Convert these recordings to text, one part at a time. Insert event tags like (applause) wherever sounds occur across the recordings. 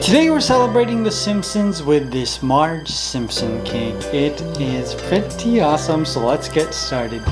Today we're celebrating The Simpsons with this Marge Simpson cake. It is pretty awesome, so let's get started.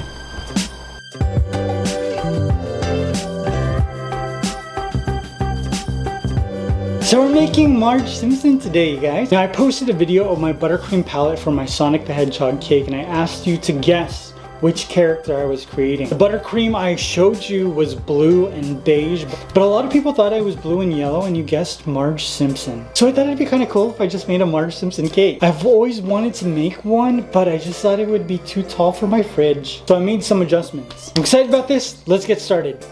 So we're making Marge Simpson today, guys. Now I posted a video of my buttercream palette for my Sonic the Hedgehog cake and I asked you to guess which character I was creating. The buttercream I showed you was blue and beige, but a lot of people thought I was blue and yellow and you guessed Marge Simpson. So I thought it'd be kind of cool if I just made a Marge Simpson cake. I've always wanted to make one, but I just thought it would be too tall for my fridge. So I made some adjustments. I'm excited about this. Let's get started.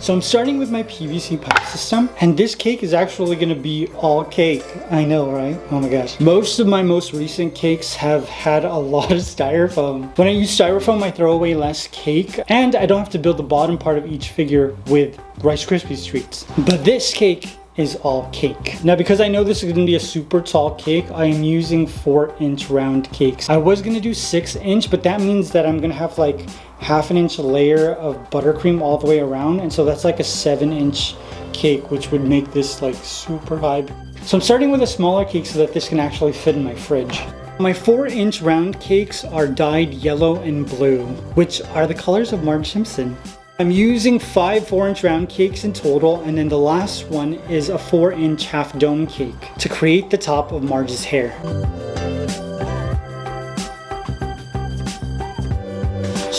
So I'm starting with my PVC pipe system and this cake is actually going to be all cake. I know, right? Oh my gosh. Most of my most recent cakes have had a lot of styrofoam. When I use styrofoam, I throw away less cake and I don't have to build the bottom part of each figure with Rice Krispies treats. But this cake is all cake. Now because I know this is gonna be a super tall cake, I am using four inch round cakes. I was gonna do six inch, but that means that I'm gonna have like half an inch layer of buttercream all the way around. And so that's like a seven inch cake, which would make this like super high. So I'm starting with a smaller cake so that this can actually fit in my fridge. My 4 inch round cakes are dyed yellow and blue, which are the colors of Marge Simpson. I'm using five 4 inch round cakes in total and then the last one is a 4 inch half dome cake to create the top of Marge's hair.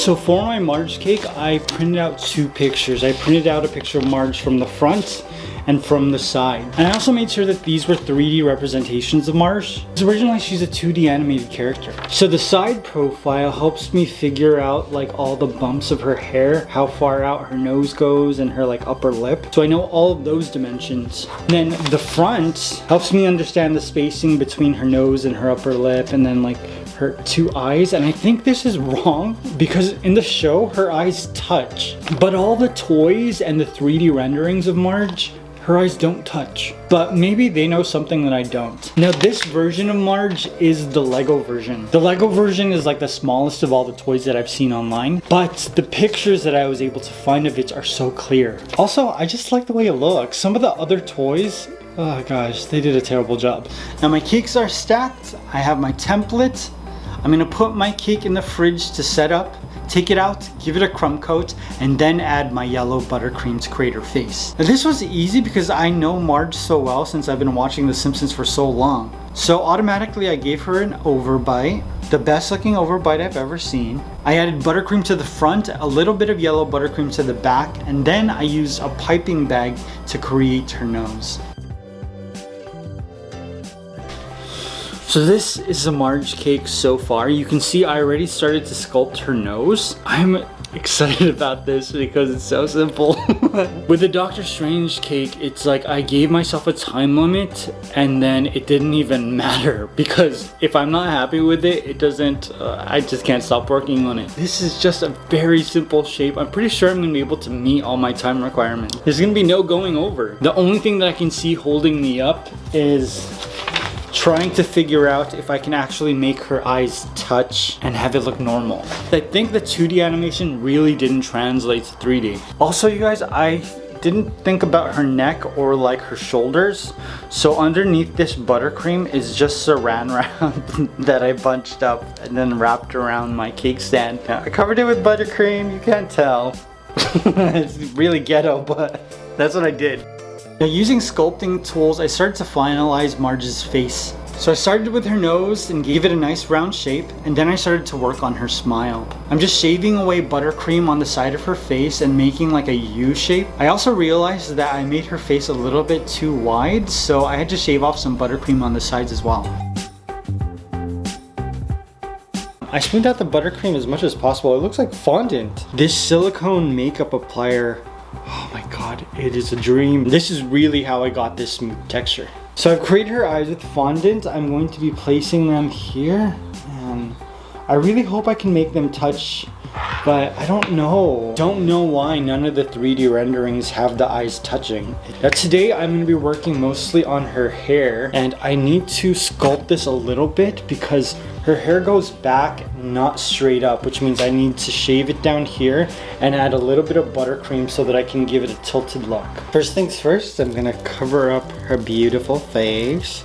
So for my Marge cake, I printed out two pictures. I printed out a picture of Marge from the front and from the side. And I also made sure that these were 3D representations of Marge. Because originally she's a 2D animated character. So the side profile helps me figure out like all the bumps of her hair, how far out her nose goes and her like upper lip. So I know all of those dimensions. And then the front helps me understand the spacing between her nose and her upper lip and then like her two eyes and I think this is wrong because in the show her eyes touch but all the toys and the 3D renderings of Marge her eyes don't touch. But maybe they know something that I don't. Now this version of Marge is the Lego version. The Lego version is like the smallest of all the toys that I've seen online. But the pictures that I was able to find of it are so clear. Also, I just like the way it looks. Some of the other toys Oh gosh, they did a terrible job. Now my cakes are stacked. I have my template. I'm gonna put my cake in the fridge to set up take it out, give it a crumb coat, and then add my yellow buttercream to create her face. Now this was easy because I know Marge so well since I've been watching The Simpsons for so long. So automatically I gave her an overbite, the best looking overbite I've ever seen. I added buttercream to the front, a little bit of yellow buttercream to the back, and then I used a piping bag to create her nose. So this is a Marge cake so far. You can see I already started to sculpt her nose. I'm (laughs) excited about this because it's so simple. (laughs) With the Doctor Strange cake, it's like I gave myself a time limit and then it didn't even (laughs) matter because if I'm not happy with it, it doesn't, uh, I just can't stop working on it. This is just a very simple shape. I'm pretty sure I'm gonna be able to meet all my time requirements. There's gonna be no going over. The only thing that I can see holding me up is trying to figure out if I can actually make her eyes touch and have it look normal. I think the 2D animation really didn't translate to 3D. Also, you guys, I didn't think about her neck or like her shoulders. So underneath this buttercream is just saran wrap (laughs) that I bunched up and then wrapped around my cake stand. I covered it with buttercream, you can't tell. (laughs) it's really ghetto, but that's what I did. Now using sculpting tools, I started to finalize Marge's face. So I started with her nose and gave it a nice round shape, and then I started to work on her smile. I'm just shaving away buttercream on the side of her face and making like a U shape. I also realized that I made her face a little bit too wide, so I had to shave off some buttercream on the sides as well. I smoothed out the buttercream as much as possible. It looks like fondant. This silicone makeup applier Oh my god, it is a dream. This is really how I got this smooth texture. So I've created her eyes with fondant. I'm going to be placing them here. And I really hope I can make them touch but I don't know. Don't know why none of the 3D renderings have the eyes touching. Now today I'm going to be working mostly on her hair and I need to sculpt this a little bit because her hair goes back, not straight up, which means I need to shave it down here and add a little bit of buttercream so that I can give it a tilted look. First things first, I'm gonna cover up her beautiful face.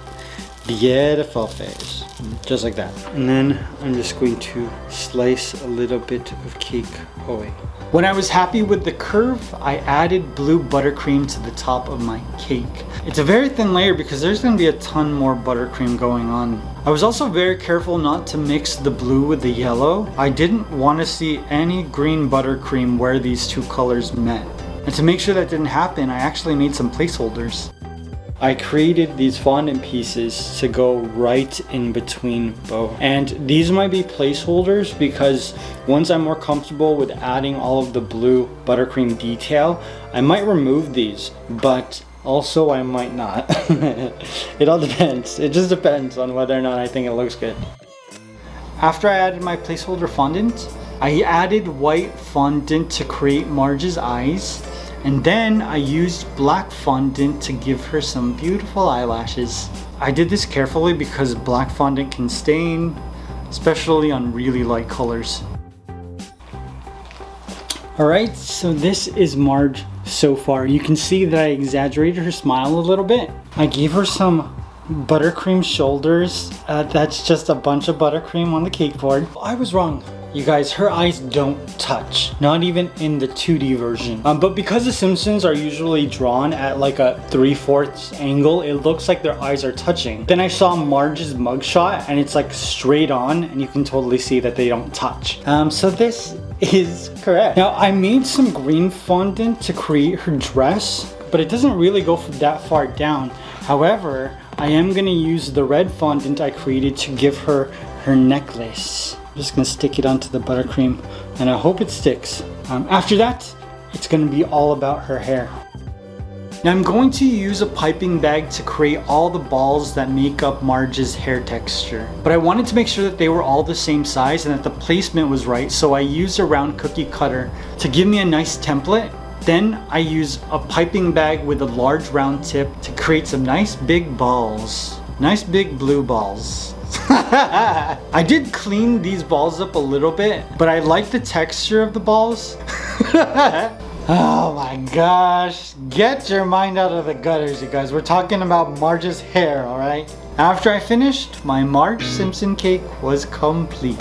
Beautiful face, just like that. And then I'm just going to slice a little bit of cake away. When I was happy with the curve, I added blue buttercream to the top of my cake. It's a very thin layer because there's gonna be a ton more buttercream going on. I was also very careful not to mix the blue with the yellow. I didn't want to see any green buttercream where these two colors met. And to make sure that didn't happen, I actually made some placeholders. I created these fondant pieces to go right in between both. And these might be placeholders because once I'm more comfortable with adding all of the blue buttercream detail, I might remove these, but also I might not. (laughs) it all depends. It just depends on whether or not I think it looks good. After I added my placeholder fondant, I added white fondant to create Marge's eyes and then I used black fondant to give her some beautiful eyelashes. I did this carefully because black fondant can stain, especially on really light colors. Alright, so this is Marge so far. You can see that I exaggerated her smile a little bit. I gave her some buttercream shoulders. Uh, that's just a bunch of buttercream on the cake board. I was wrong. You guys, her eyes don't touch, not even in the 2D version. Um, but because the Simpsons are usually drawn at like a 3 fourths angle, it looks like their eyes are touching. Then I saw Marge's mugshot and it's like straight on and you can totally see that they don't touch. Um, so this is correct. Now I made some green fondant to create her dress, but it doesn't really go that far down. However, I am gonna use the red fondant I created to give her her necklace. I'm just gonna stick it onto the buttercream and I hope it sticks. Um, after that, it's gonna be all about her hair. Now I'm going to use a piping bag to create all the balls that make up Marge's hair texture. But I wanted to make sure that they were all the same size and that the placement was right, so I used a round cookie cutter to give me a nice template. Then I use a piping bag with a large round tip to create some nice big balls. Nice big blue balls. (laughs) I did clean these balls up a little bit, but I like the texture of the balls. (laughs) oh my gosh. Get your mind out of the gutters, you guys. We're talking about Marge's hair, alright? After I finished, my Marge Simpson cake was complete.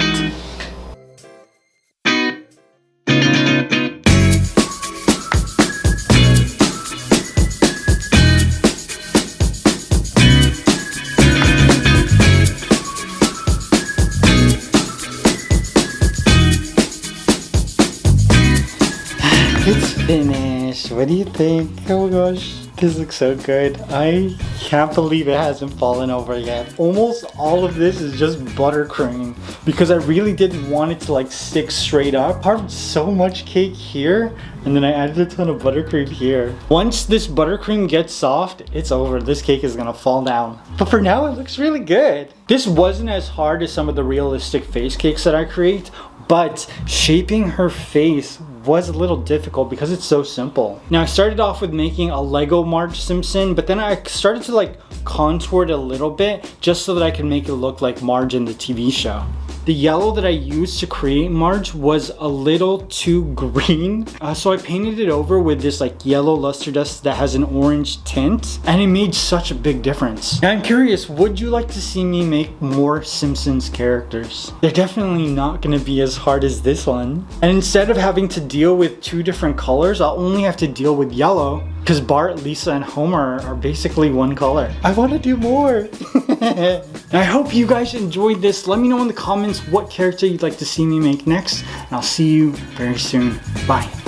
Finished. What do you think? Oh my gosh, this looks so good. I can't believe it hasn't fallen over yet. Almost all of this is just buttercream because I really didn't want it to like stick straight up. I carved so much cake here and then I added a ton of buttercream here. Once this buttercream gets soft, it's over. This cake is gonna fall down. But for now, it looks really good. This wasn't as hard as some of the realistic face cakes that I create, but shaping her face was a little difficult because it's so simple. Now I started off with making a Lego Marge Simpson, but then I started to like contour it a little bit just so that I could make it look like Marge in the TV show. The yellow that I used to create Marge was a little too (laughs) green. Uh, so I painted it over with this like yellow luster dust that has an orange tint and it made such a big difference. Now I'm curious, would you like to see me make more Simpsons characters? They're definitely not gonna be as hard as this one. And instead of having to deal with two different colors, I'll only have to deal with yellow because Bart, Lisa, and Homer are basically one color. I want to do more. (laughs) (laughs) I hope you guys enjoyed this. Let me know in the comments what character you'd like to see me make next. And I'll see you very soon. Bye.